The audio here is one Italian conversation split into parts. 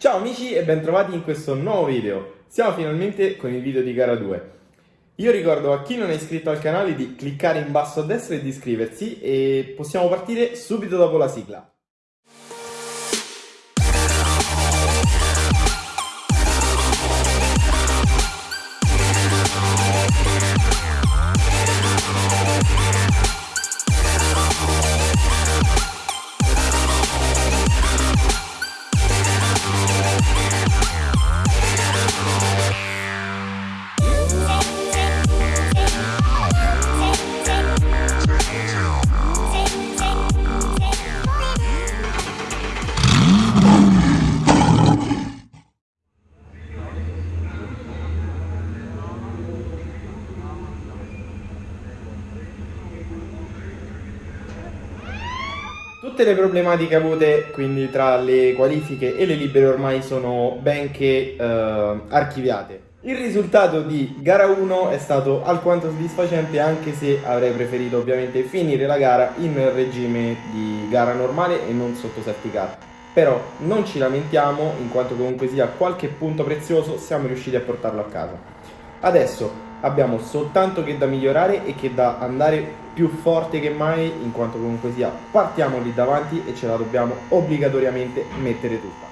Ciao amici e bentrovati in questo nuovo video. Siamo finalmente con il video di gara 2. Io ricordo a chi non è iscritto al canale di cliccare in basso a destra e di iscriversi e possiamo partire subito dopo la sigla. Tutte le problematiche avute quindi tra le qualifiche e le libere ormai sono ben che eh, archiviate. Il risultato di gara 1 è stato alquanto soddisfacente anche se avrei preferito ovviamente finire la gara in regime di gara normale e non sotto safety car. Però non ci lamentiamo in quanto comunque sia qualche punto prezioso siamo riusciti a portarlo a casa. Adesso abbiamo soltanto che da migliorare e che da andare più forte che mai in quanto comunque sia partiamo lì davanti e ce la dobbiamo obbligatoriamente mettere tutta.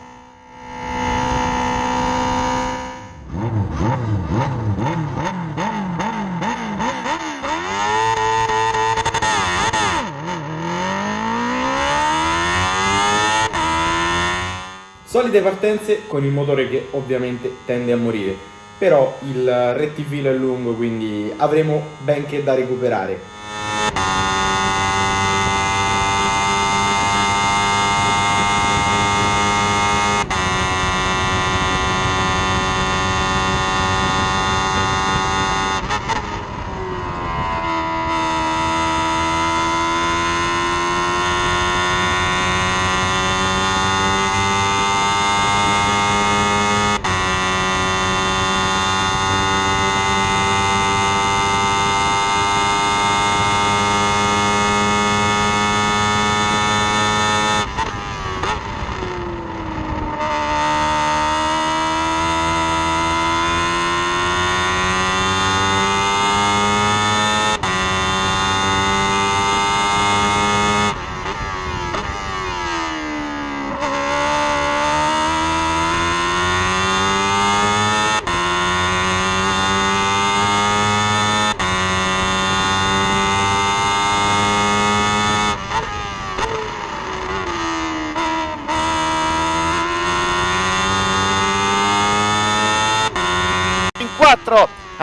Solite partenze con il motore che ovviamente tende a morire però il rettifilo è lungo quindi avremo ben che da recuperare.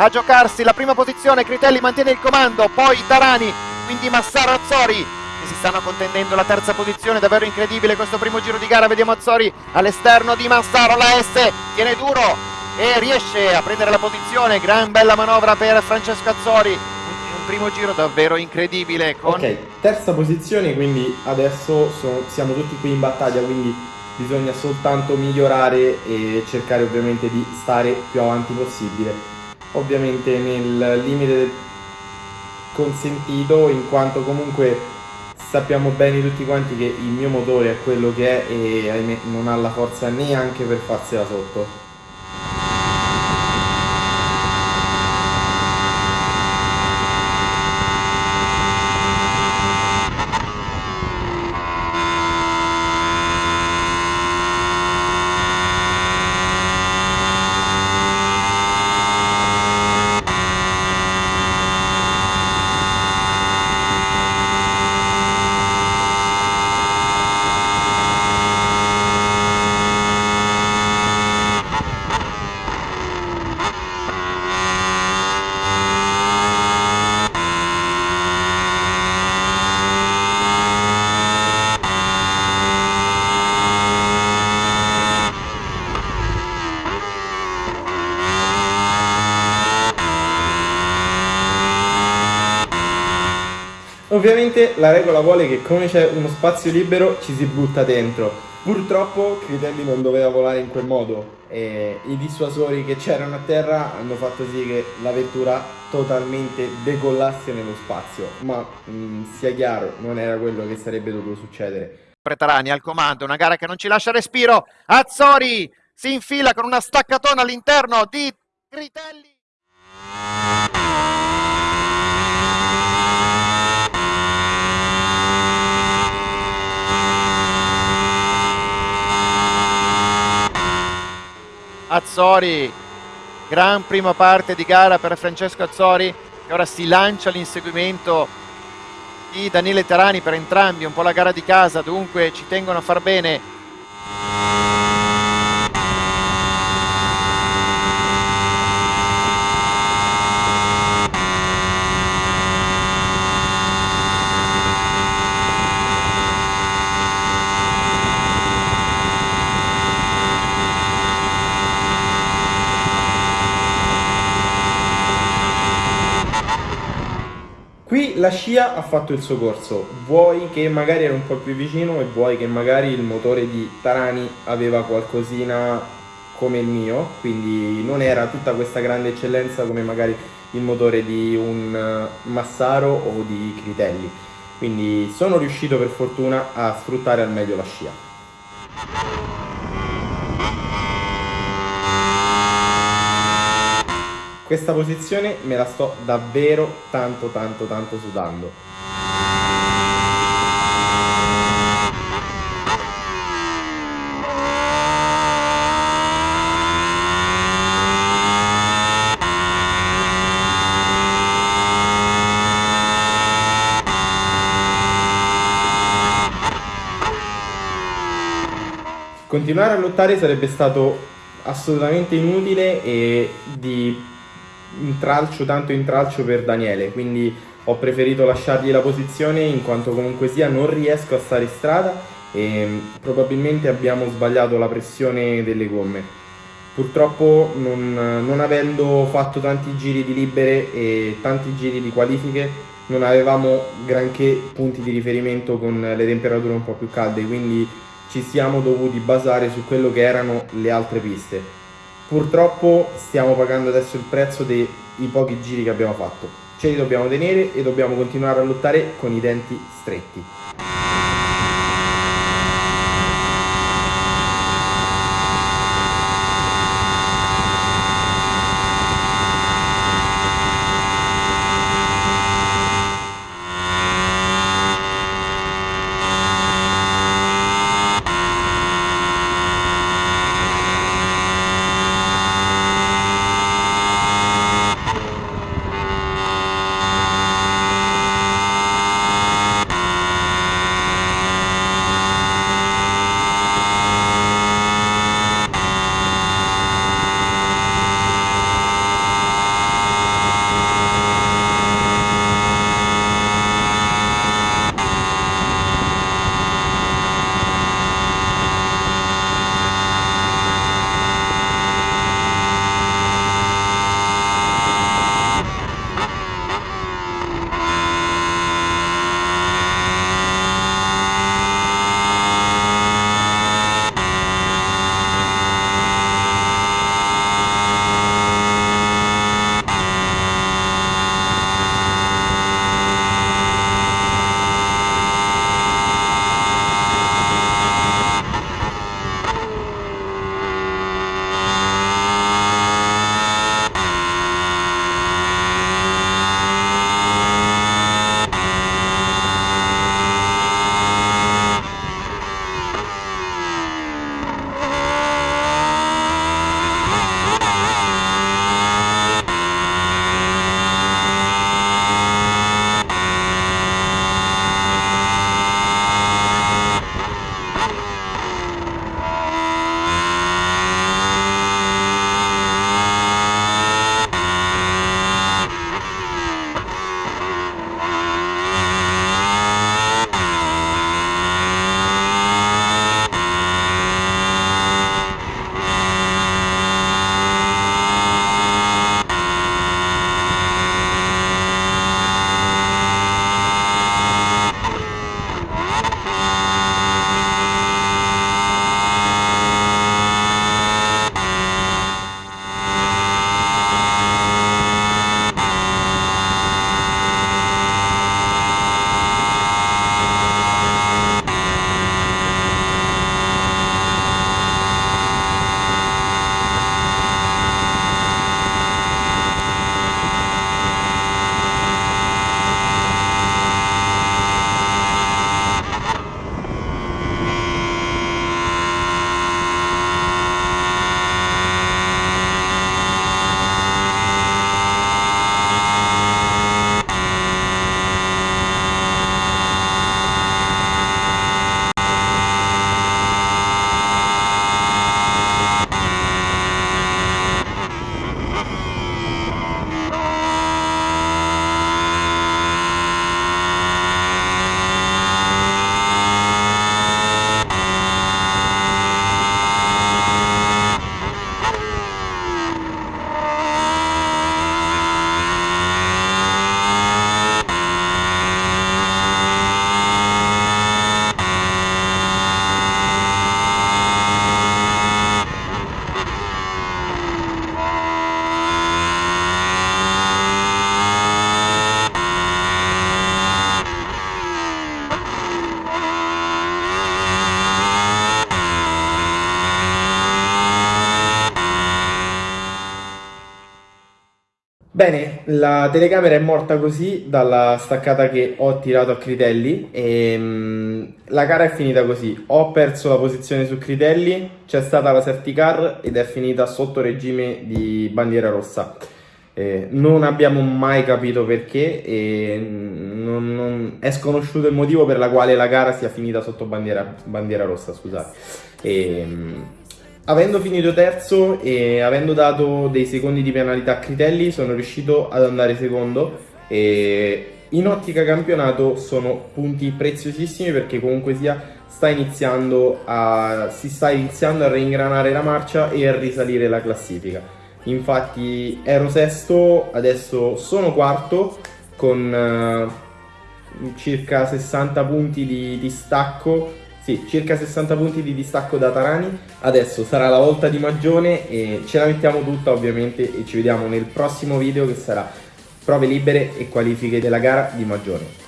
A giocarsi la prima posizione, Critelli mantiene il comando, poi Tarani, quindi Massaro Azzori che si stanno contendendo la terza posizione, davvero incredibile questo primo giro di gara, vediamo Azzori all'esterno di Massaro, la S tiene duro e riesce a prendere la posizione, gran bella manovra per Francesco Azzori, primo giro davvero incredibile. Con... Ok, terza posizione, quindi adesso sono, siamo tutti qui in battaglia, quindi bisogna soltanto migliorare e cercare ovviamente di stare più avanti possibile ovviamente nel limite consentito in quanto comunque sappiamo bene tutti quanti che il mio motore è quello che è e non ha la forza neanche per farsela sotto Ovviamente la regola vuole che come c'è uno spazio libero ci si butta dentro. Purtroppo Critelli non doveva volare in quel modo e i dissuasori che c'erano a terra hanno fatto sì che la vettura totalmente decollasse nello spazio, ma mh, sia chiaro non era quello che sarebbe dovuto succedere. Pretarani al comando, una gara che non ci lascia respiro. Azzori si infila con una staccatona all'interno di Critelli. Azzori, gran prima parte di gara per Francesco Azzori che ora si lancia all'inseguimento di Daniele Terani per entrambi, un po' la gara di casa, dunque ci tengono a far bene la scia ha fatto il suo corso, vuoi che magari era un po' più vicino e vuoi che magari il motore di Tarani aveva qualcosina come il mio, quindi non era tutta questa grande eccellenza come magari il motore di un eh, Massaro o di Critelli. Quindi sono riuscito per fortuna a sfruttare al meglio la scia. Questa posizione me la sto davvero tanto tanto tanto sudando. Continuare a lottare sarebbe stato assolutamente inutile e di intralcio, tanto intralcio per Daniele, quindi ho preferito lasciargli la posizione in quanto comunque sia non riesco a stare in strada e probabilmente abbiamo sbagliato la pressione delle gomme. Purtroppo non, non avendo fatto tanti giri di libere e tanti giri di qualifiche non avevamo granché punti di riferimento con le temperature un po' più calde, quindi ci siamo dovuti basare su quello che erano le altre piste. Purtroppo stiamo pagando adesso il prezzo dei pochi giri che abbiamo fatto. Ce li dobbiamo tenere e dobbiamo continuare a lottare con i denti stretti. Bene, la telecamera è morta così dalla staccata che ho tirato a Critelli e mm, la gara è finita così. Ho perso la posizione su Critelli, c'è stata la safety car ed è finita sotto regime di bandiera rossa. Eh, non abbiamo mai capito perché e non, non, è sconosciuto il motivo per la quale la gara sia finita sotto bandiera, bandiera rossa, scusate. E, mm, Avendo finito terzo e avendo dato dei secondi di penalità a Critelli, sono riuscito ad andare secondo e in ottica campionato sono punti preziosissimi perché comunque sia sta iniziando a, si sta iniziando a reingranare la marcia e a risalire la classifica. Infatti ero sesto, adesso sono quarto con uh, circa 60 punti di distacco sì, circa 60 punti di distacco da Tarani. Adesso sarà la volta di Magione e ce la mettiamo tutta ovviamente e ci vediamo nel prossimo video che sarà prove libere e qualifiche della gara di Magione.